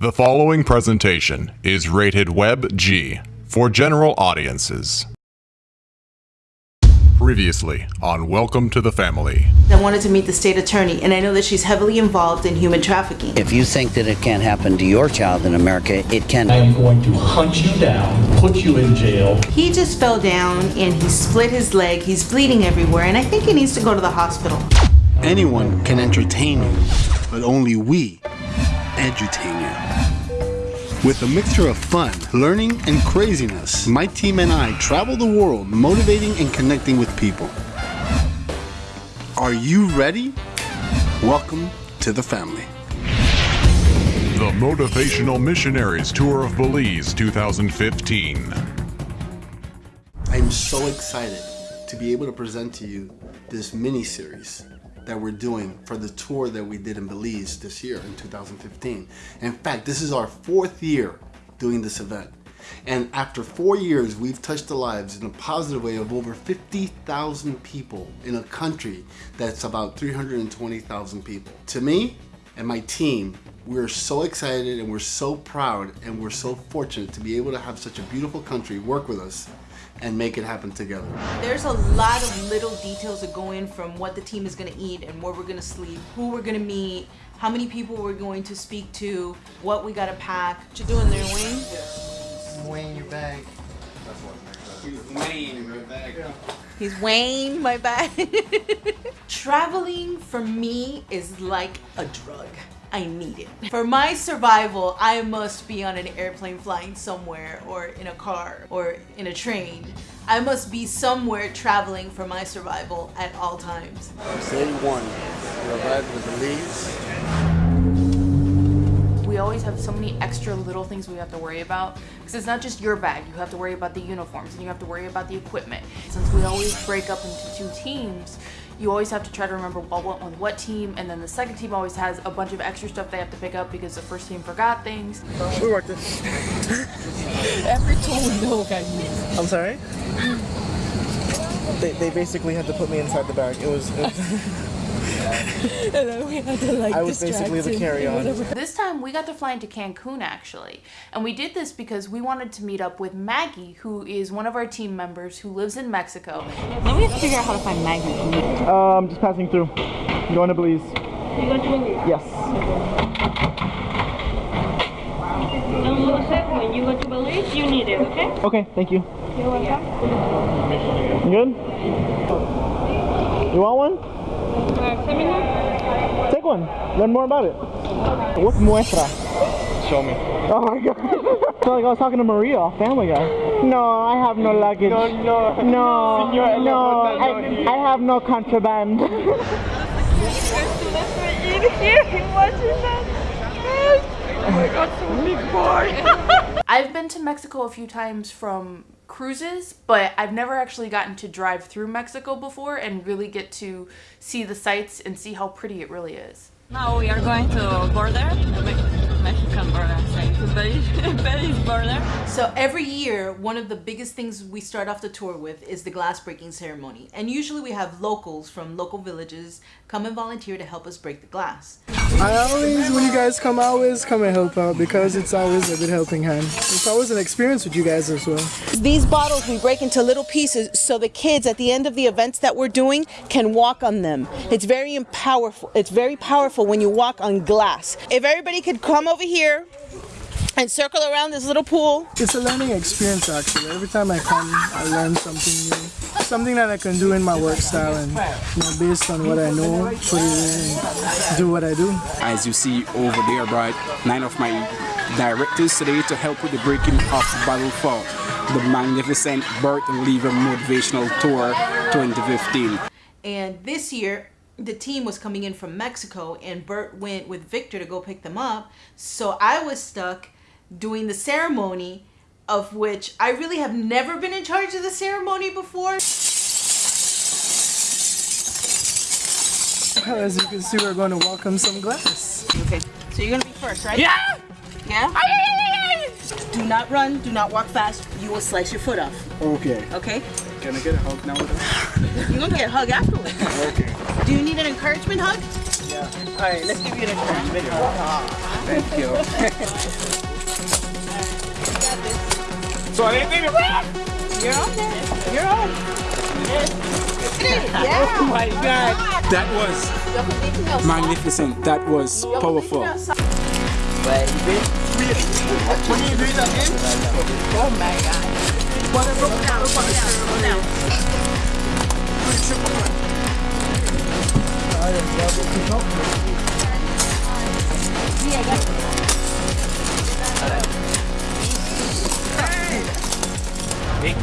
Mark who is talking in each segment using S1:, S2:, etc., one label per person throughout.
S1: The following presentation is rated Web G for general audiences. Previously on Welcome to the Family.
S2: I wanted to meet the state attorney, and I know that she's heavily involved in human trafficking.
S3: If you think that it can't happen to your child in America, it can.
S4: I am going to hunt you down, put you in jail.
S2: He just fell down and he split his leg. He's bleeding everywhere, and I think he needs to go to the hospital.
S5: Anyone can entertain you, but only we edutain you. With a mixture of fun, learning, and craziness, my team and I travel the world motivating and connecting with people. Are you ready? Welcome to the family.
S1: The Motivational Missionaries Tour of Belize 2015.
S5: I'm so excited to be able to present to you this mini series that we're doing for the tour that we did in Belize this year in 2015. In fact, this is our fourth year doing this event. And after four years, we've touched the lives in a positive way of over 50,000 people in a country that's about 320,000 people. To me and my team, we're so excited and we're so proud and we're so fortunate to be able to have such a beautiful country work with us and make it happen together.
S2: There's a lot of little details that go in from what the team is going to eat and where we're going to sleep, who we're going to meet, how many people we're going to speak to, what we got to pack. What you doing there, Wayne?
S6: I'm weighing your bag.
S2: He's weighing my bag. Traveling for me is like a drug. I need it. For my survival, I must be on an airplane flying somewhere or in a car or in a train. I must be somewhere traveling for my survival at all times.
S5: Day one, we arrived in Belize.
S7: We always have so many extra little things we have to worry about because it's not just your bag. You have to worry about the uniforms and you have to worry about the equipment. Since we always break up into two teams, you always have to try to remember what went on what team and then the second team always has a bunch of extra stuff they have to pick up because the first team forgot things.
S6: We worked this.
S8: Every tool we know got.
S6: I'm sorry? They, they basically had to put me inside the bag. It was, it was
S8: And then we had to like
S6: I was basically the carry-on.
S7: This time we got to fly into Cancun actually. And we did this because we wanted to meet up with Maggie, who is one of our team members who lives in Mexico. Now we have to figure out how to find Maggie.
S6: um, just passing through. Going to Belize.
S9: You going to Belize?
S6: Yes.
S9: Don't lose it. When you go to Belize, you need it, okay?
S6: Okay, thank you.
S9: You're welcome.
S6: You good? You want one?
S9: Uh, seminar?
S6: Take one. Learn more about it. What's muestra?
S4: Show me.
S6: Oh my god. so like I was talking to Maria, off Family Guy. No, I have no luggage. No, no. No,
S4: Señora,
S6: no,
S4: no, no,
S6: I,
S4: no.
S6: I have no contraband.
S7: I've been to Mexico a few times from cruises, but I've never actually gotten to drive through Mexico before and really get to see the sights and see how pretty it really is.
S9: Now we are going to border, Belize, Belize.
S2: So every year, one of the biggest things we start off the tour with is the glass breaking ceremony. And usually we have locals from local villages come and volunteer to help us break the glass.
S6: I always, when you guys come, I always come and help out because it's always a good helping hand. It's always an experience with you guys as well.
S2: These bottles we break into little pieces so the kids at the end of the events that we're doing can walk on them. It's very powerful. It's very powerful when you walk on glass. If everybody could come over here and circle around this little pool.
S6: It's a learning experience actually. Every time I come, I learn something new. Something that I can do in my work style and you know, based on what I know, put it in and do what I do.
S10: as you see over there, right? Nine of my directors today to help with the breaking of battle for the magnificent Bert and Lever Motivational Tour 2015.
S2: And this year, the team was coming in from Mexico, and Bert went with Victor to go pick them up. So I was stuck doing the ceremony, of which I really have never been in charge of the ceremony before.
S6: As you can see, we're going to welcome some glass.
S2: Okay, so you're gonna be first, right? Yeah! Yeah? Do not run, do not walk fast. You will slice your foot off,
S10: Okay.
S2: okay?
S10: Can I get a hug now?
S2: You're gonna get a hug afterwards.
S10: Okay.
S2: Do you need an encouragement hug? Yeah. Alright, let's give you an encouragement hug.
S10: Thank you. so I didn't think
S11: You're on there. You're on.
S10: Oh my god. That was magnificent. That was powerful.
S11: Oh my god.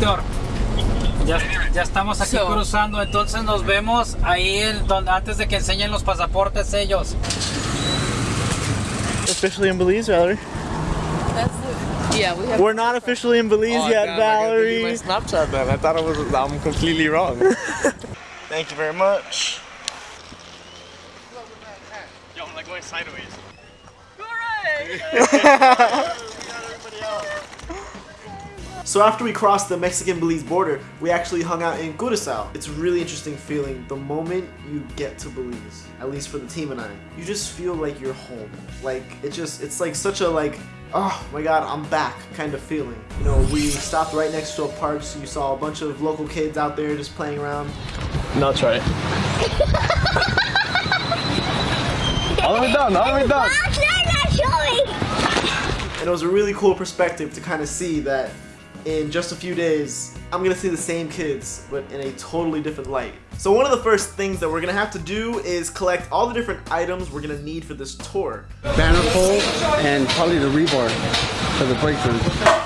S12: Víctor, ya, ya estamos aquí
S11: So-
S12: cruzando, entonces nos vemos ahí el, donde, antes de que enseñen los pasaportes ellos.
S13: Officially in Belize, Valerie.
S11: That's the, yeah, we have.
S13: We're not officially in Belize
S14: Oh,
S13: yet,
S14: I
S13: Valerie.
S14: my Snapchat then. I thought it was I'm completely wrong.
S13: Thank you very much.
S14: Yo, I'm like going sideways.
S13: So after we crossed the Mexican-Belize border, we actually hung out in Curacao. It's a really interesting feeling the moment you get to Belize, at least for the team and I. You just feel like you're home. Like, it just, it's like such a like, oh my god, I'm back kind of feeling. You know, we stopped right next to a park, so you saw a bunch of local kids out there just playing around.
S14: No, try it. All the way down, all the way down.
S13: And it was a really cool perspective to kind of see that in just a few days, I'm gonna see the same kids, but in a totally different light. So one of the first things that we're gonna have to do is collect all the different items we're gonna need for this tour.
S5: banner pole and probably the rebar for the breakthrough.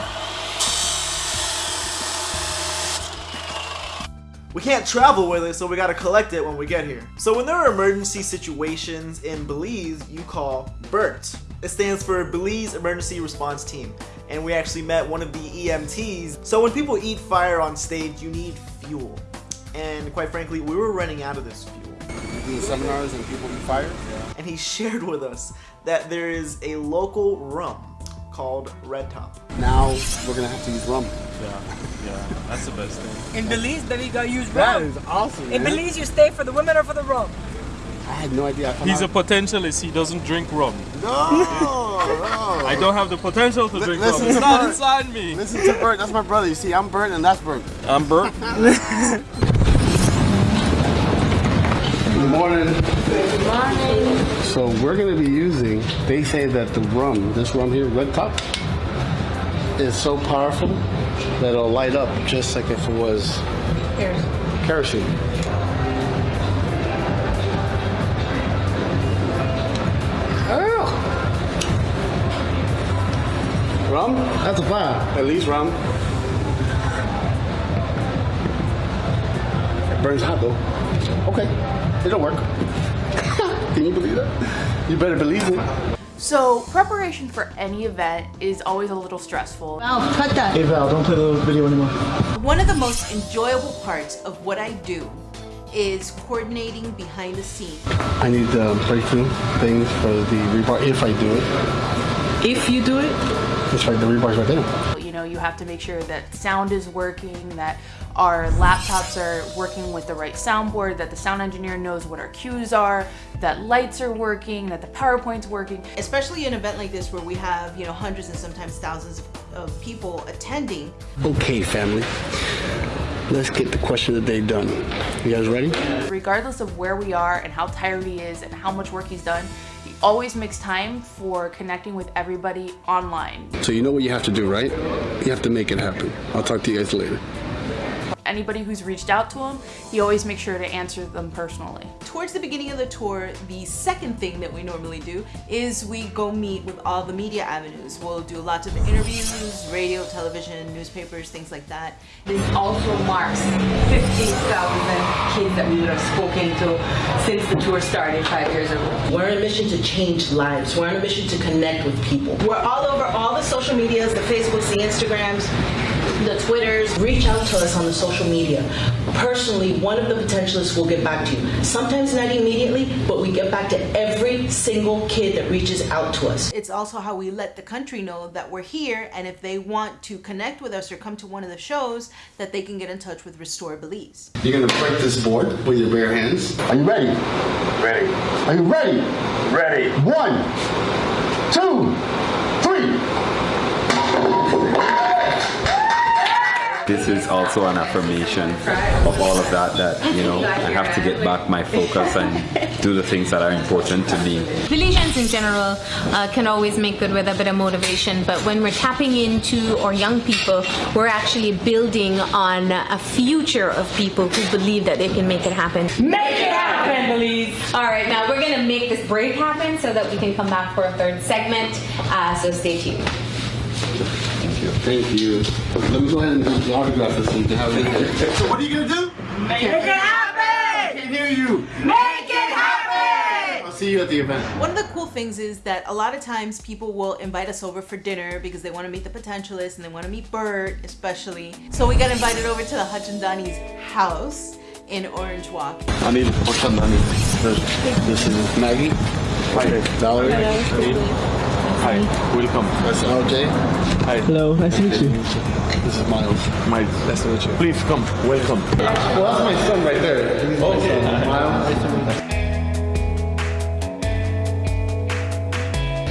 S13: We can't travel with it, so we gotta collect it when we get here. So when there are emergency situations in Belize, you call BERT. It stands for Belize Emergency Response Team. And we actually met one of the EMTs. So when people eat fire on stage, you need fuel. And quite frankly, we were running out of this fuel.
S5: You do seminars and people eat fire.
S13: And he shared with us that there is a local rum called Red Top.
S5: Now we're gonna have to use rum.
S14: Yeah, yeah, that's the best thing.
S15: In Belize, then you gotta use rum.
S5: is awesome.
S15: In
S5: man.
S15: Belize, you stay for the women or for the rum.
S5: I had no idea. I found
S14: He's a potentialist. He doesn't drink rum.
S5: no, no.
S14: I don't have the potential to
S5: Li-
S14: drink
S5: listen
S14: rum. It's not
S5: Bert.
S14: inside me.
S5: Listen to Bert. That's my brother. You see, I'm Bert and that's Bert.
S14: I'm Bert.
S5: Good morning. Good morning. So we're gonna be using. They say that the rum, this rum here, Red Top, is so powerful that it'll light up just like if it was kerosene. Rum? That's a fire. At least rum. It burns hot though. Okay, it'll work. Can you believe that? You better believe it.
S7: So preparation for any event is always a little stressful.
S2: Val, cut that.
S13: Hey Val, don't play the video anymore.
S2: One of the most enjoyable parts of what I do is coordinating behind the scenes.
S5: I need the breakthrough things for the rebar if I do it.
S15: If you do it,
S5: It's right, the rebar's right there.
S7: You know, you have to make sure that sound is working, that our laptops are working with the right soundboard, that the sound engineer knows what our cues are, that lights are working, that the PowerPoint's working.
S2: Especially an event like this where we have, you know, hundreds and sometimes thousands of, of people attending.
S5: Okay, family. Let's get the question of the day done. You guys ready?
S7: Regardless of where we are and how tired he is and how much work he's done, he always makes time for connecting with everybody online.
S5: So you know what you have to do, right? You have to make it happen. I'll talk to you guys later.
S7: Anybody who's reached out to him, he always makes sure to answer them personally.
S2: Towards the beginning of the tour, the second thing that we normally do is we go meet with all the media avenues. We'll do lots of interviews, radio, television, newspapers, things like that.
S16: This also marks 15,000 kids that we would have spoken to since the tour started five years ago.
S17: We're on a mission to change lives. We're on a mission to connect with people. We're all over all the social medias, the Facebooks, the Instagrams, the Twitters. Reach out to us on the social media. Personally, one of the potentialists will get back to you. Sometimes not immediately, but we get back to every single kid that reaches out to us.
S2: It's also how we let the country know that we're here and if they want to connect with us or come to one of the shows, that they can get in touch with Restore Belize.
S5: You're gonna break this board with your bare hands. Are you ready? Ready. Are you ready? Ready. One, two,
S18: This is also an affirmation of all of that, that, you know, I have to get back my focus and do the things that are important to me.
S19: Belizeans in general uh, can always make good with a bit of motivation, but when we're tapping into our young people, we're actually building on a future of people who believe that they can make it happen.
S16: Make it happen, Belize!
S19: All right, now we're going to make this break happen so that we can come back for a third segment, uh, so stay tuned.
S5: Thank you. Let me go ahead and do the autograph this thing to have it in here.
S20: So what are you gonna do?
S16: Make it happen!
S20: I can't hear you.
S16: Make it happen!
S20: I'll see you at the event.
S2: One of the cool things is that a lot of times people will invite us over for dinner because they want to meet the potentialists and they want to meet Bert especially. So we got invited over to the Hotchandani's house in Orange Walk.
S5: I need what's up, honey? This is Maggie. Hi, Valerie.
S14: Hi, welcome.
S5: That's LJ.
S14: Hi.
S6: Hello, nice to meet you.
S5: This is Miles.
S14: Miles.
S5: Nice to meet you.
S14: Please come, welcome.
S5: Well, that's my son right there. He's my son, Miles.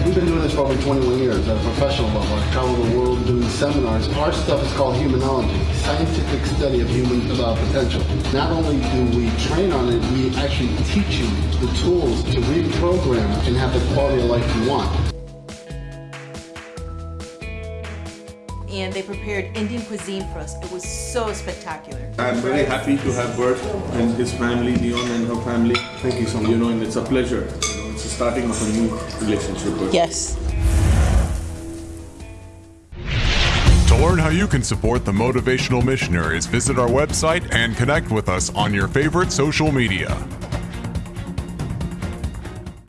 S5: We've been doing this for over 21 years as a professional level. I travel the world doing seminars. Our stuff is called humanology, scientific study of human uh, potential. Not only do we train on it, we actually teach you the tools to reprogram and have the quality of life you want.
S2: And they prepared Indian cuisine for us. It was so spectacular.
S14: I'm very happy to have Bert and his family, Dion and her family. Thank you so much. You know, and it's a pleasure. You know, it's the starting of a new relationship. Bert.
S2: Yes.
S1: To learn how you can support the Motivational Missionaries, visit our website and connect with us on your favorite social media.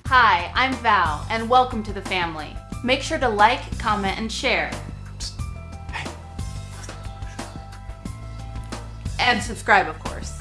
S7: Hi, I'm Val, and welcome to the family. Make sure to like, comment, and share. And subscribe, of course.